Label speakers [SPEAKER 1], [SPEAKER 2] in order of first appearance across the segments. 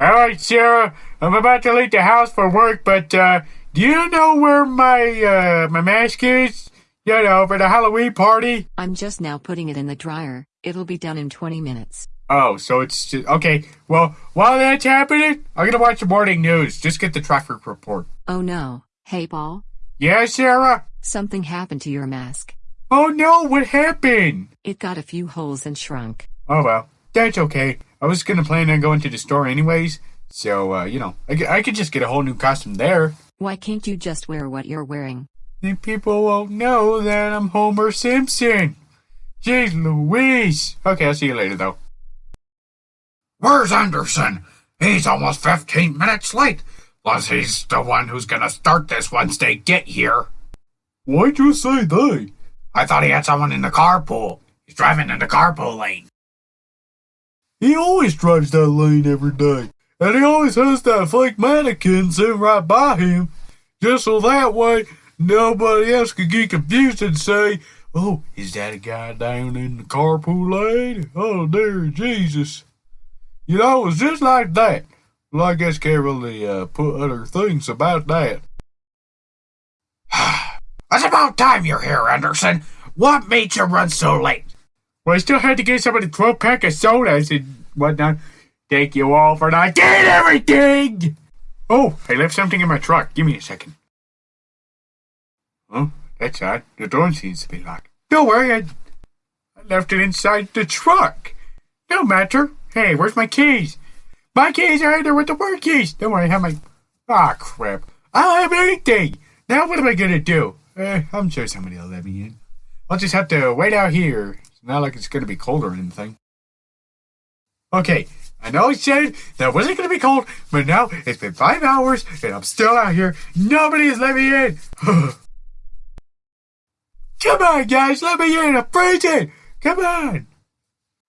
[SPEAKER 1] All right, Sarah. I'm about to leave the house for work, but uh, do you know where my uh, my mask is? You know, for the Halloween party.
[SPEAKER 2] I'm just now putting it in the dryer. It'll be done in 20 minutes.
[SPEAKER 1] Oh, so it's just okay. Well, while that's happening, I'm gonna watch the morning news. Just get the traffic report.
[SPEAKER 2] Oh no. Hey, Paul.
[SPEAKER 1] Yeah, Sarah.
[SPEAKER 2] Something happened to your mask.
[SPEAKER 1] Oh no, what happened?
[SPEAKER 2] It got a few holes and shrunk.
[SPEAKER 1] Oh well, that's okay. I was gonna plan on going to the store anyways, so uh, you know, I could just get a whole new costume there.
[SPEAKER 2] Why can't you just wear what you're wearing?
[SPEAKER 1] Then people won't know that I'm Homer Simpson. Jeez Louise. Okay, I'll see you later though.
[SPEAKER 3] Where's Anderson? He's almost 15 minutes late. Plus, he's the one who's gonna start this once they get here.
[SPEAKER 1] Why'd you say they?
[SPEAKER 3] I thought he had someone in the carpool. He's driving in the carpool lane.
[SPEAKER 1] He always drives that lane every day. And he always has that fake mannequin sitting right by him. Just so that way nobody else could get confused and say, Oh, is that a guy down in the carpool lane? Oh dear Jesus. You know, it's just like that. Well, I guess can't really uh, put other things about that.
[SPEAKER 3] It's about time you're here, Anderson. What made you run so late?
[SPEAKER 1] Well, I still had to get somebody 12 pack of sodas and whatnot. Thank you all for not getting everything! Oh, I left something in my truck. Give me a second. Oh, that's odd. The door seems to be locked. Don't worry, I, I left it inside the truck. No matter. Hey, where's my keys? My keys are in there with the work keys. Don't worry, I have my. Ah, crap. I don't have anything. Now what am I gonna do? Eh, I'm sure somebody will let me in. I'll just have to wait out here. Not like it's gonna be cold or anything. Okay, I know I said that wasn't gonna be cold, but now it's been five hours and I'm still out here. Nobody has let me in. Come on, guys, let me in. I'm freezing. Come on.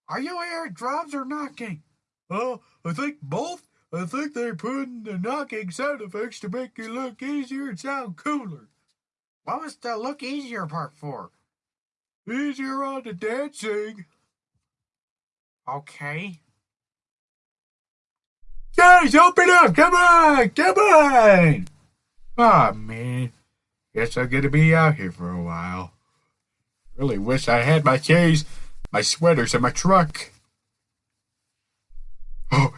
[SPEAKER 1] Are you hearing drums or knocking? Oh, I think both. I think they're putting the knocking sound effects to make it look easier and sound cooler.
[SPEAKER 3] What was the look easier part for?
[SPEAKER 1] Easier on the dancing.
[SPEAKER 3] Okay.
[SPEAKER 1] Guys, open up! Come on! Come on! Aw, man. Guess I'm gonna be out here for a while. Really wish I had my keys, my sweaters, and my truck. Oh,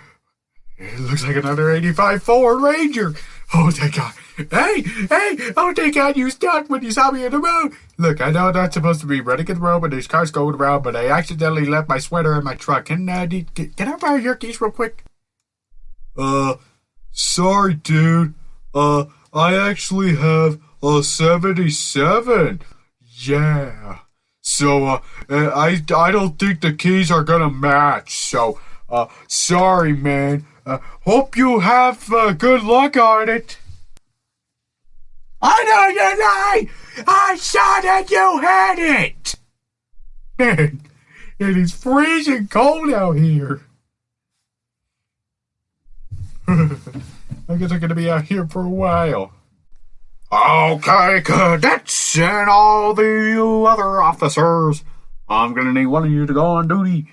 [SPEAKER 1] it looks like another 85 Ford Ranger. Oh, thank God. Hey, hey, oh, thank God you stopped when you saw me in the road. Look, I know I'm not supposed to be running in the road when there's cars going around, but I accidentally left my sweater in my truck. Can, uh, did, can I borrow your keys real quick? Uh, sorry, dude. Uh, I actually have a 77. Yeah. So, uh, I, I don't think the keys are gonna match. So, uh, sorry, man. Uh, hope you have, uh, good luck on it. I know you lie! I saw that you had it! Man, it is freezing cold out here. I guess I'm gonna be out here for a while.
[SPEAKER 3] Okay, cadets and all the other officers. I'm gonna need one of you to go on duty.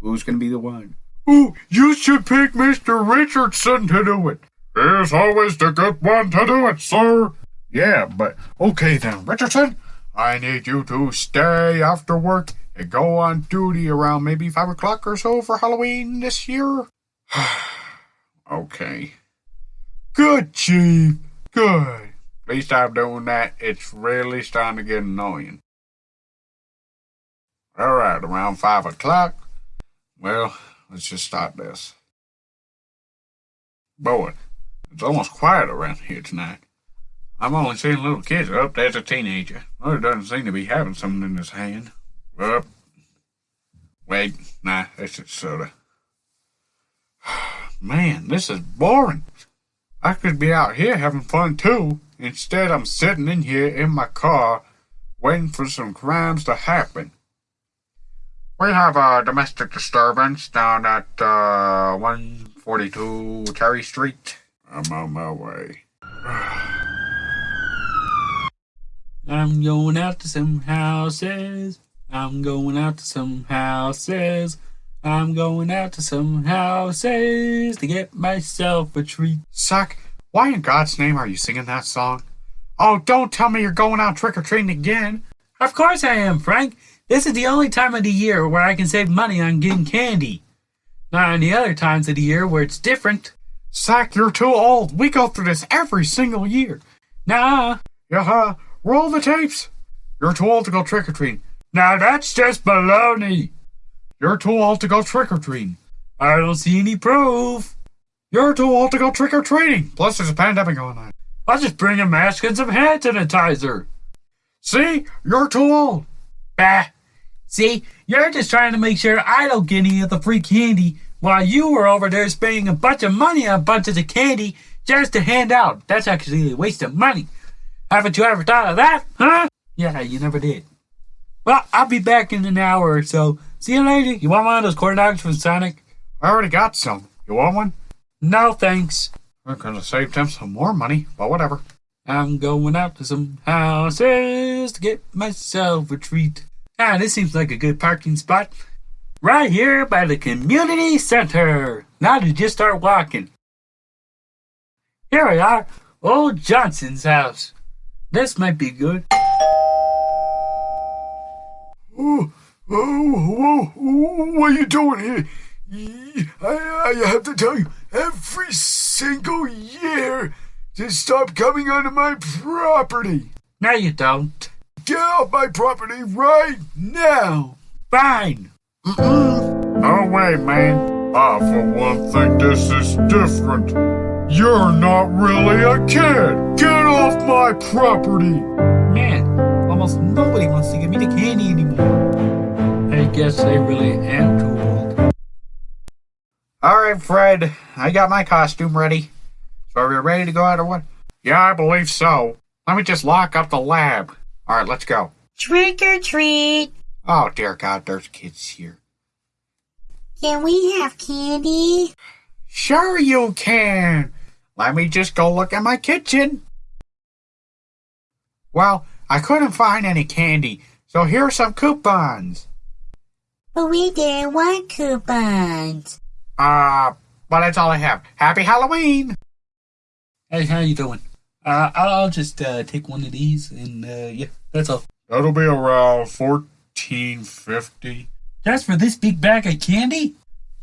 [SPEAKER 3] Who's gonna be the one?
[SPEAKER 1] Ooh, you should pick Mr. Richardson to do it.
[SPEAKER 3] He's always the good one to do it, sir.
[SPEAKER 1] Yeah, but okay then, Richardson. I need you to stay after work and go on duty around maybe five o'clock or so for Halloween this year. okay. Good, Chief. Good. Least I'm doing that. It's really starting to get annoying. All right, around five o'clock. Well, let's just start this. Boy, it's almost quiet around here tonight. I'm only seeing little kids. Up there. there's a teenager. Well, doesn't seem to be having something in his hand. Up. Wait, nah, that's just soda. Man, this is boring. I could be out here having fun too. Instead, I'm sitting in here in my car waiting for some crimes to happen. We have a domestic disturbance down at uh, 142 Cherry Street. I'm on my way. I'm going out to some houses. I'm going out to some houses.
[SPEAKER 4] I'm going out to some houses to get myself a treat.
[SPEAKER 1] Suck, why in God's name are you singing that song? Oh, don't tell me you're going out trick or treating again.
[SPEAKER 4] Of course I am, Frank. This is the only time of the year where I can save money on getting candy. Not any other times of the year where it's different.
[SPEAKER 1] Sack, you're too old. We go through this every single year.
[SPEAKER 4] Nah,
[SPEAKER 1] Yeah, roll the tapes. You're too old to go trick or treating.
[SPEAKER 4] now that's just baloney.
[SPEAKER 1] You're too old to go trick or treating.
[SPEAKER 4] I don't see any proof.
[SPEAKER 1] You're too old to go trick or treating. Plus, there's a pandemic going on.
[SPEAKER 4] I'll just bring a mask and some hand sanitizer.
[SPEAKER 1] See, you're too old.
[SPEAKER 4] Bah. See, you're just trying to make sure I don't get any of the free candy while you were over there spending a bunch of money on bunches of candy just to hand out. That's actually a waste of money. Haven't you ever thought of that, huh? Yeah, you never did. Well, I'll be back in an hour or so. See you later. You want one of those corn dogs from Sonic?
[SPEAKER 1] I already got some. You want one?
[SPEAKER 4] No, thanks.
[SPEAKER 1] We're gonna save them some more money, but whatever.
[SPEAKER 4] I'm going out to some houses to get myself a treat. Ah, this seems like a good parking spot. Right here by the community center. Now to just start walking. Here we are, old Johnson's house. This might be good.
[SPEAKER 1] Oh, oh, oh, what are you doing here? I, I have to tell you, every single year, to stop coming onto my property.
[SPEAKER 4] No, you don't.
[SPEAKER 1] Get off my property right now.
[SPEAKER 4] Fine.
[SPEAKER 1] No way, man. I, for one, think this is different. You're not really a kid. Get off my property.
[SPEAKER 4] Man, almost nobody wants to give me the candy anymore. I guess I really am too old.
[SPEAKER 3] All right, Fred. I got my costume ready. So are we ready to go out or what?
[SPEAKER 1] Yeah, I believe so. Let me just lock up the lab.
[SPEAKER 3] All right, let's go.
[SPEAKER 5] Trick or treat.
[SPEAKER 3] Oh dear God, there's kids here.
[SPEAKER 5] Can we have candy?
[SPEAKER 3] Sure you can. Let me just go look at my kitchen. Well, I couldn't find any candy, so here are some coupons.
[SPEAKER 5] But we didn't want coupons.
[SPEAKER 3] Uh, but that's all I have. Happy Halloween!
[SPEAKER 4] Hey, how you doing? Uh, I'll just uh, take one of these, and uh, yeah, that's all.
[SPEAKER 1] That'll be around fourteen fifty.
[SPEAKER 4] That's for this big bag of candy?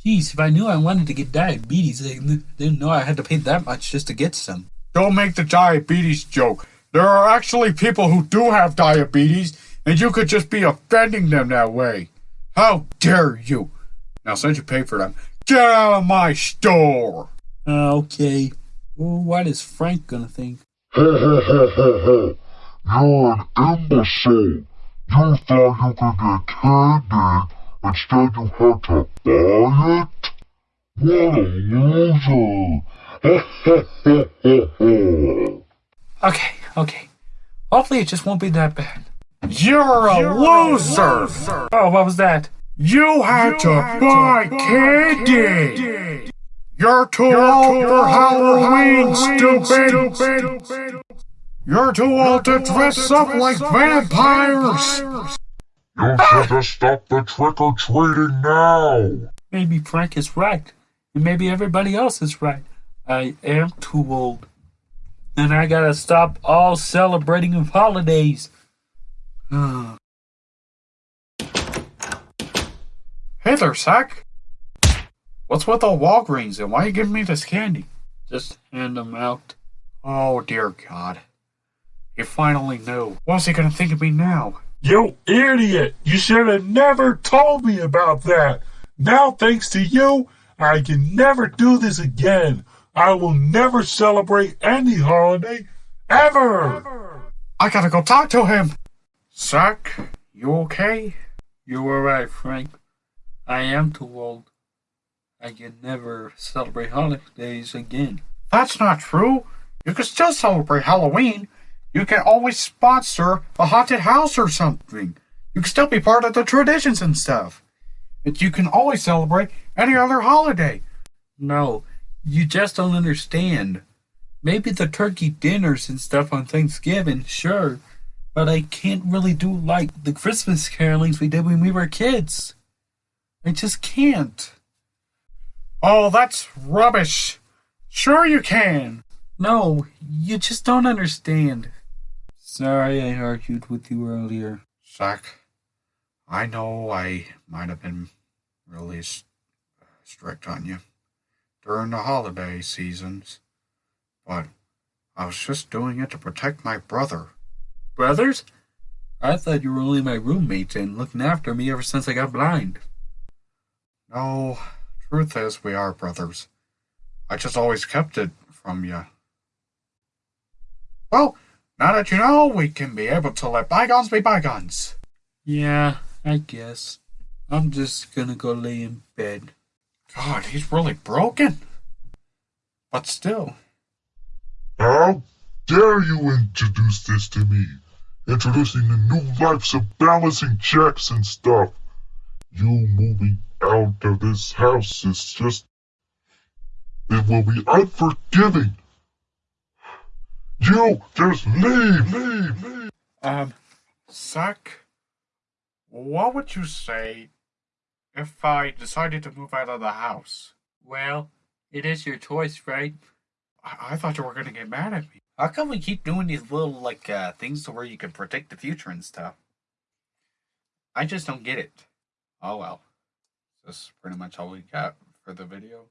[SPEAKER 4] Jeez, if I knew I wanted to get diabetes, I didn't know I had to pay that much just to get some.
[SPEAKER 1] Don't make the diabetes joke. There are actually people who do have diabetes, and you could just be offending them that way. How dare you? Now, since you pay for them, get out of my store.
[SPEAKER 4] Uh, okay. Well, what is Frank gonna think?
[SPEAKER 6] You're an imbecile. You thought you could get candy, instead you had to buy it? What a loser!
[SPEAKER 4] Okay, okay. Hopefully it just won't be that bad.
[SPEAKER 1] You're a loser.
[SPEAKER 4] Oh, what was that?
[SPEAKER 1] You had to buy candy. You're too old for Halloween, stupid. You're too old to dress up like vampires.
[SPEAKER 6] You should have stopped the trick-or-treating now!
[SPEAKER 4] Maybe Frank is right. And maybe everybody else is right. I am too old. And I gotta stop all celebrating of holidays.
[SPEAKER 1] Hey there, Sack. What's with all Walgreens and why are you giving me this candy?
[SPEAKER 4] Just hand them out.
[SPEAKER 1] Oh, dear God. He finally knew. What's he gonna think of me now?
[SPEAKER 7] You idiot! You should have never told me about that. Now, thanks to you, I can never do this again. I will never celebrate any holiday ever.
[SPEAKER 1] I gotta go talk to him. Sack, you okay?
[SPEAKER 4] You were right, Frank. I am too old. I can never celebrate holidays again.
[SPEAKER 1] That's not true. You can still celebrate Halloween. You can always sponsor a haunted house or something. You can still be part of the traditions and stuff. But you can always celebrate any other holiday.
[SPEAKER 4] No, you just don't understand. Maybe the turkey dinners and stuff on Thanksgiving, sure, but I can't really do like the Christmas carolings we did when we were kids. I just can't.
[SPEAKER 8] Oh, that's rubbish. Sure you can.
[SPEAKER 4] No, you just don't understand. Sorry I argued with you earlier.
[SPEAKER 1] Zach, I know I might have been really uh, strict on you during the holiday seasons, but I was just doing it to protect my brother.
[SPEAKER 4] Brothers? I thought you were only my roommates and looking after me ever since I got blind.
[SPEAKER 1] No, truth is, we are brothers. I just always kept it from you. Well, now that you know, we can be able to let bygones be bygones.
[SPEAKER 4] Yeah, I guess. I'm just gonna go lay in bed.
[SPEAKER 1] God, he's really broken. But still,
[SPEAKER 6] How dare you introduce this to me? Introducing the new lives of balancing checks and stuff. You moving out of this house is just. It will be unforgiving. You just leave, leave, leave.
[SPEAKER 1] um, Zach, what would you say if I decided to move out of the house?
[SPEAKER 4] Well, it is your choice, right?
[SPEAKER 1] I, I thought you were going to get mad at me.
[SPEAKER 8] How come we keep doing these little like uh, things to where you can predict the future and stuff? I just don't get it. Oh well. This is pretty much all we got for the video.